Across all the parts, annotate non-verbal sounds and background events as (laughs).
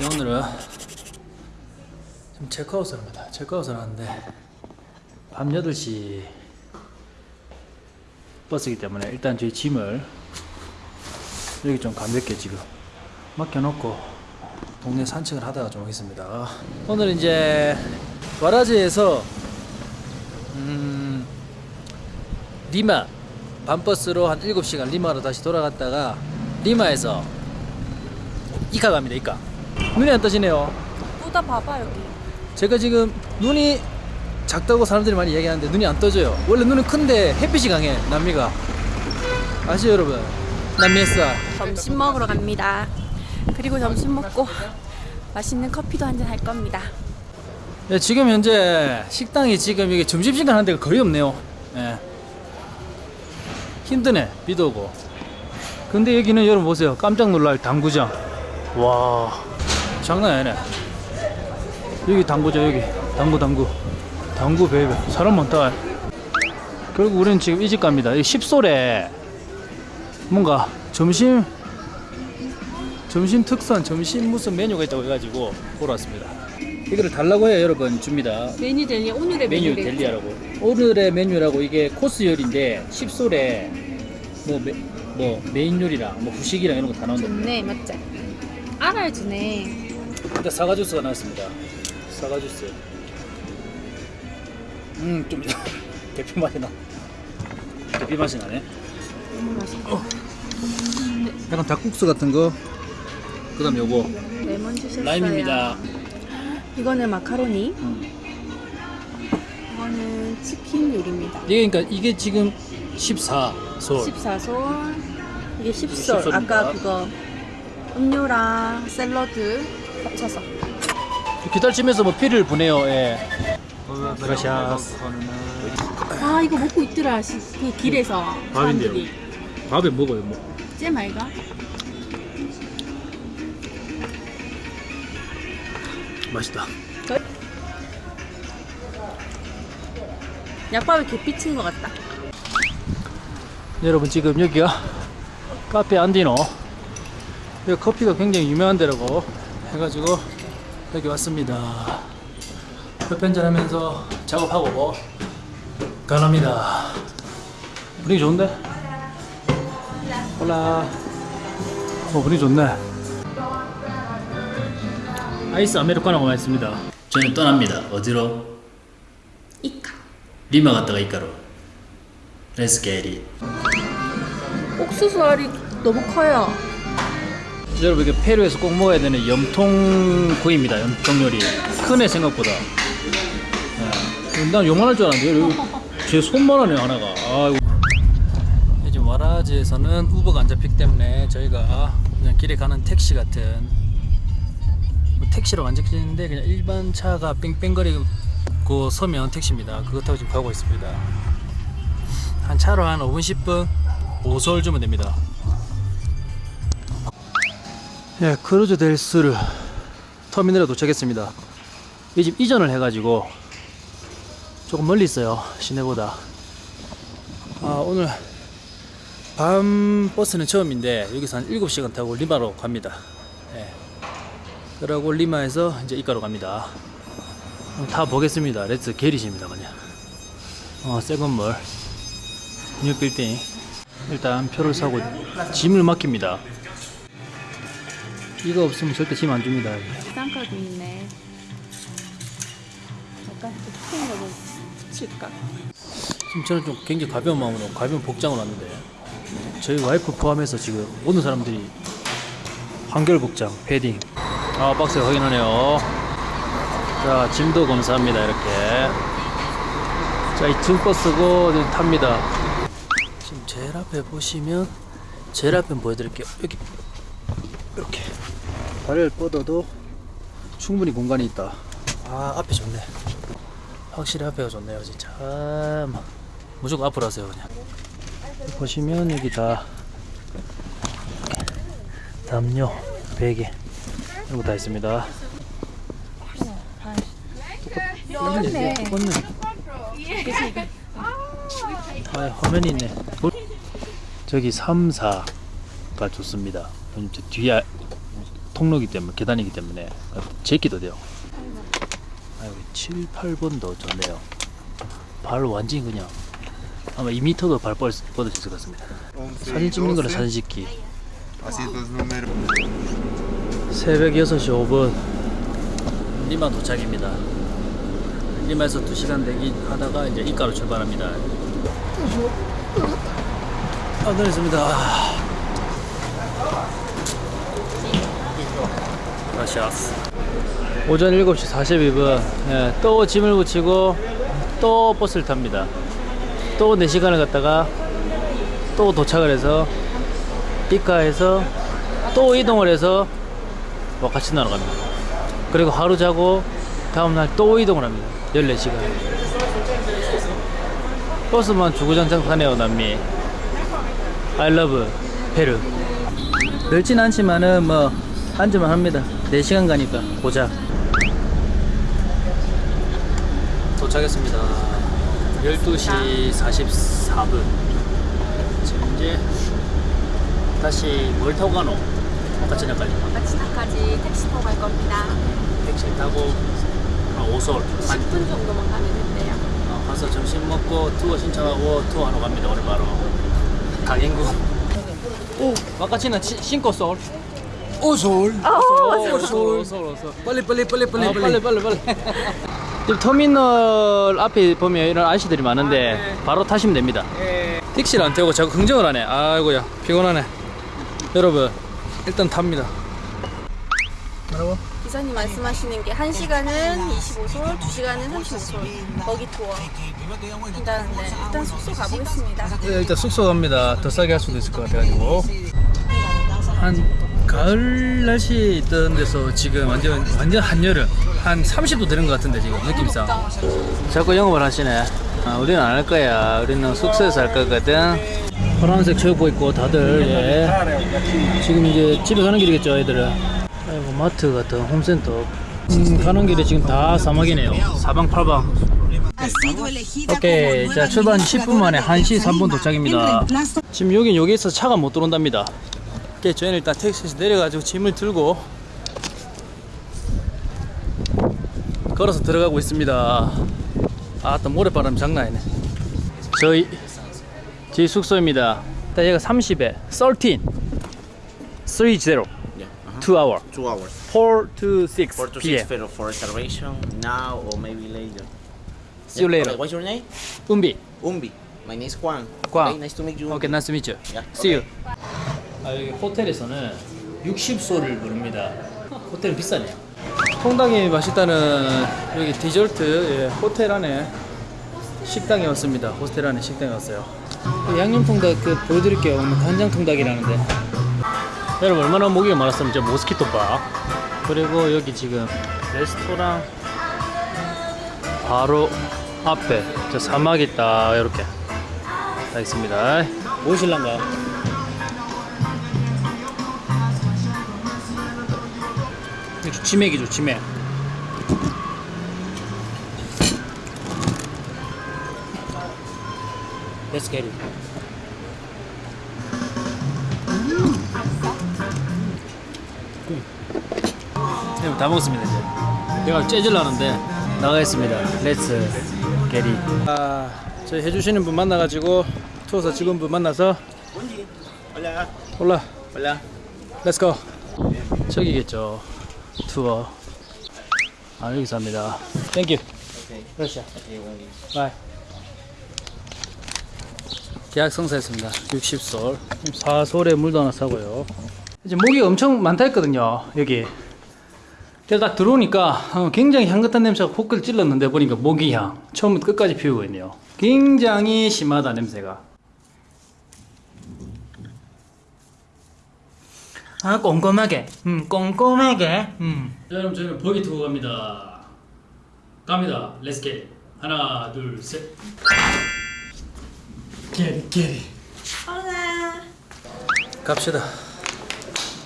네, 오늘은 지금 체크아웃을 합니다. 체크아웃을 하는데 밤 8시 버스이기 때문에 일단 저희 짐을 여기 좀 가볍게 지금 맡겨놓고 동네 산책을 하다가 좀 오겠습니다. 오늘 이제 와라스에서 음, 리마 밤버스로 한 7시간 리마로 다시 돌아갔다가 리마에서 이카 갑니다 이카 눈이 안 떠지네요. 뿌다 봐봐 여기. 제가 지금 눈이 작다고 사람들이 많이 얘기하는데 눈이 안 떠져요. 원래 눈은 큰데 햇빛이 강해 남미가. 아시죠 여러분? 남미 햇살 점심 먹으러 갑니다. 그리고 점심 먹고 맛있는 커피도 한잔 할 겁니다. 예, 지금 현재 식당이 지금 이게 점심시간 하는 데가 거의 없네요. 예. 힘드네 비도 오고. 근데 여기는 여러분 보세요. 깜짝 놀랄 당구장. 와 장난 아니네. 여기 당구장 여기. 당구 당구. 당구 baby. 사람 많다. 결국 우리는 지금 이 집 갑니다. 이 십솔에 뭔가 점심 점심 특선 점심 무슨 메뉴가 있다고 해가지고 보러 왔습니다. 이거를 달라고 해요 여러분. 줍니다. Menú del dí 오늘의 menú del día라고. 오늘의 메뉴라고. 이게 코스 요리인데 십솔에 뭐, 메, 뭐 메인 요리랑 뭐 후식이랑 이런 거 다 나온다 좋네 맞지? 알아주네. 일단 사과 주스가 나왔습니다 사과 주스 음좀 (laughs) 대피 맛이 나 대피 맛이 나네 너무 맛있어. 약간 닭국수 같은 거 그 다음 요거 레몬 주셨어요. 라임입니다 이거는 마카로니. 음. 이거는 치킨 요리입니다. 이게 그러니까 이게 지금 14솔 14솔. 이게 10솔. 십솔입니다. 아까 그거 음료랑 샐러드 합쳐서. 기다림에서 뭐 피를 보내요 예 그라시아스 아 이거 먹고 있더라. 시- 그 길에서 밥인데요. 사람들이. 밥에 먹어요 뭐쟤 말가? 맛있다 약밥에 개삐친 것 같다. 여러분 지금 여기가 카페 안디노 여기 커피가 굉장히 유명한 데라고 해가지고 여기 왔습니다 한잔 하면서 작업하고 가랍니다 분위기 좋은데? 홀라 어 분위기 좋네 아이스 아메리카노가 맛있습니다 저는 떠납니다 어디로? 이카. 리마 갔다가 Let's get it 옥수수 알이 너무 커요. 여러분 이게 페루에서 꼭 먹어야 되는 염통구이입니다. 염통 요리. 크네 생각보다. 네. 난 요만할 줄 알았는데 제 손만하네 하나가. 아이고. 이제 와라지에서는 우버가 안 잡히기 때문에 저희가 그냥 길에 가는 택시 같은 뭐 택시로 안 잡히는데 그냥 일반 차가 뺑뺑거리고 서면 택시입니다. 그거 타고 지금 가고 있습니다. 한 차로 한 5분 10분 5솔 주면 됩니다. 예, Cruz del Sur 터미널에 도착했습니다. 이 집 이전을 해가지고 조금 멀리 있어요. 시내보다. 아, 오늘 밤 버스는 처음인데 여기서 한 7시간 타고 리마로 갑니다. 예. 그러고 리마에서 이제 이카로 갑니다. 타 보겠습니다. Let's get it입니다, 그냥. 어, 새 건물. New building. 일단 표를 사고 짐을 맡깁니다. 이거 없으면 절대 짐 안 줍니다. 비상카도 있네. 약간 스페인 거좀 칠까? 지금 저는 좀 굉장히 가벼운 마음으로 가벼운 복장을 왔는데 저희 와이프 포함해서 지금 모든 사람들이 한결 복장, 패딩. 아 박스 확인하네요. 자 짐도 검사합니다 이렇게. 자이 등버스고 이제 탑니다. 지금 제일 앞에 보시면 제일 앞에 보여드릴게요. 여기 이렇게 발을 뻗어도 충분히 공간이 있다. 아 앞에 좋네. 확실히 앞에가 좋네요 진짜 참. 무조건 앞으로 하세요 그냥. 보시면 여기 다 담요 베개 이런 거 다 있습니다. 똑같네. 똑같네. 아 화면이 있네. 저기 3, 4가 좋습니다. 뒤에 통로이기 때문에 계단이기 때문에 제끼도 돼요. 아유 7, 8번도 좋네요. 발 완전히 그냥 아마 2m도 발 뻗을 수 있을 것 같습니다. 사진 찍는 거는 사진 찍기. 새벽 6시 5분 리마 도착입니다. 리마에서 2시간 대기 하다가 이제 이가로 출발합니다. 아, 내렸습니다. 라시아스. 오전 7시 42분 예, 또 짐을 붙이고 또 버스를 탑니다. 또 4시간을 갔다가 또 도착을 해서 이카에서 또 이동을 해서 뭐 같이 날아갑니다. 그리고 하루 자고 다음날 또 이동을 합니다. 14시간. 버스만 주구장창 타네요, 남미. I love 페루. 넓진 않지만은 뭐 앉으면 합니다. 4시간 가니까 보자. 도착했습니다. 12시 44분. 지금 이제 다시 뭘 타고 가노? 나갈리. 마치나까지 택시 타고 갈 겁니다. 택시 타고 한 오솔 한 10분 정도만 가면 된대요. 어, 가서 점심 먹고 투어 신청하고 투어 하러 갑니다 오늘 바로 강행구 오 치- 신고 솔 오솔 오솔 오솔 Pali, pali, pali, pali, 아, 빨리 빨리 빨리 지금 터미널 앞에 보면 이런 아저씨들이 많은데 바로 타시면 됩니다. 택시를 안 태우고 자꾸 긍정을 하네. 아이고야 피곤하네. 여러분 일단 탑니다. 뭐라고? 기사님 말씀하시는 게 1시간은 25솔, 2시간은 35솔. 거기 투어. 한다는데 일단 숙소 가보겠습니다. 네, 일단 숙소 갑니다. 더 싸게 할 수도 있을 것 같아가지고. 한 가을 날씨 있던 데서 지금 완전 완전 한여름 한 30도 되는 것 같은데 지금 느낌상 자꾸 영업을 하시네. 아, 우리는 안 할 거야. 우리는 숙소에서 할 거거든. 파란색 체육복 입고 다들 예. 지금 이제 집에 가는 길이겠죠, 애들은. 아이고 마트 같은 홈센터. 음, 가는 길에 지금 다 사막이네요. 사방팔방. 오케이 자 출발 10분 만에 1시 3분 도착입니다 지금 여긴 여기에서 차가 못 들어온답니다 오케이 저희는 일단 택시에서 내려가지고 짐을 들고 걸어서 들어가고 있습니다 아또 모래바람 장난 아니네 저희 저희 숙소입니다 일단 얘가 30에 13 30 Yeah, uh-huh. 2 hour Two hours. 4 to 6 Four to p.m. six for, reservation now or maybe later. See you later okay, What's your name? 은비 Umbi. My name is Juan. Juan. Okay, nice to meet you. 오케이 나이스 to meet you. Yeah, See you. 아 여기 호텔에서는 60소를 부릅니다. 호텔은 비싸네요. 통닭이 맛있다는 여기 디저트 예, 호텔 안에 식당에 왔습니다. 호텔 안에 식당에 왔어요. 그 양념 통닭 그 보여드릴게요. 오늘 간장 통닭이라는데. 여러분 얼마나 모기가 많았으면 저 모스키토 바 그리고 여기 지금 레스토랑 바로 앞에 저 사막이 딱 이렇게 다 있습니다. 무엇일란가? 이거 치맥이죠, 치맥. Let's get it. 네, 다 먹었습니다 이제. 내가 째질라는데 나가겠습니다. Let's get it. 아, 저희 해주시는 분 만나가지고 투어사 직원분 만나서 Hola. Hola. Hola. Let's go 저기겠죠 투어. 아 여기서 합니다. Thank you. Gracias. Bye 계약 성사했습니다. 60솔. 4솔에 물도 하나 사고요. 이제 모기가 엄청 많다 했거든요 여기. 그래서 딱 들어오니까 어, 굉장히 향긋한 냄새가 코끝을 찔렀는데 보니까 모기향. 처음부터 끝까지 피우고 있네요. 굉장히 심하다 냄새가 아 꼼꼼하게. 음 꼼꼼하게. 음. 자, 여러분 저희는 buggy 투어 갑니다. 갑니다. Let's get 하나 둘셋. Get it get it hola. 갑시다.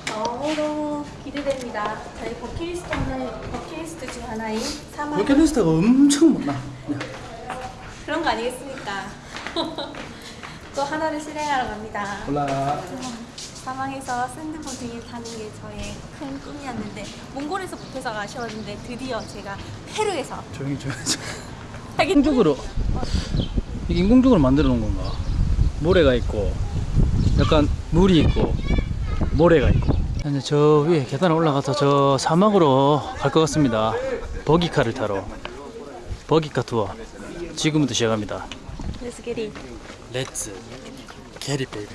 너무 너무 기대됩니다. 저희 버킷리스트는 버킷리스트 중 하나인 사막 버킷리스트가 엄청 많아. 그런 거 아니겠습니까? (laughs) 또 하나를 실행하러 갑니다. 올라 사망해서 샌드보드를 타는 게 저의 큰 꿈이었는데 몽골에서 못해서 아쉬웠는데 드디어 제가 페루에서 조용히 조용히. 인공적으로 이게 인공적으로 만들어 놓은 건가? 모래가 있고 약간 물이 있고 모래가 있고 이제 저 위에 계단 올라가서 저 사막으로 갈 것 같습니다. Buggy car를 타러 buggy car 투어 지금부터 시작합니다. Let's get it. Let's get it baby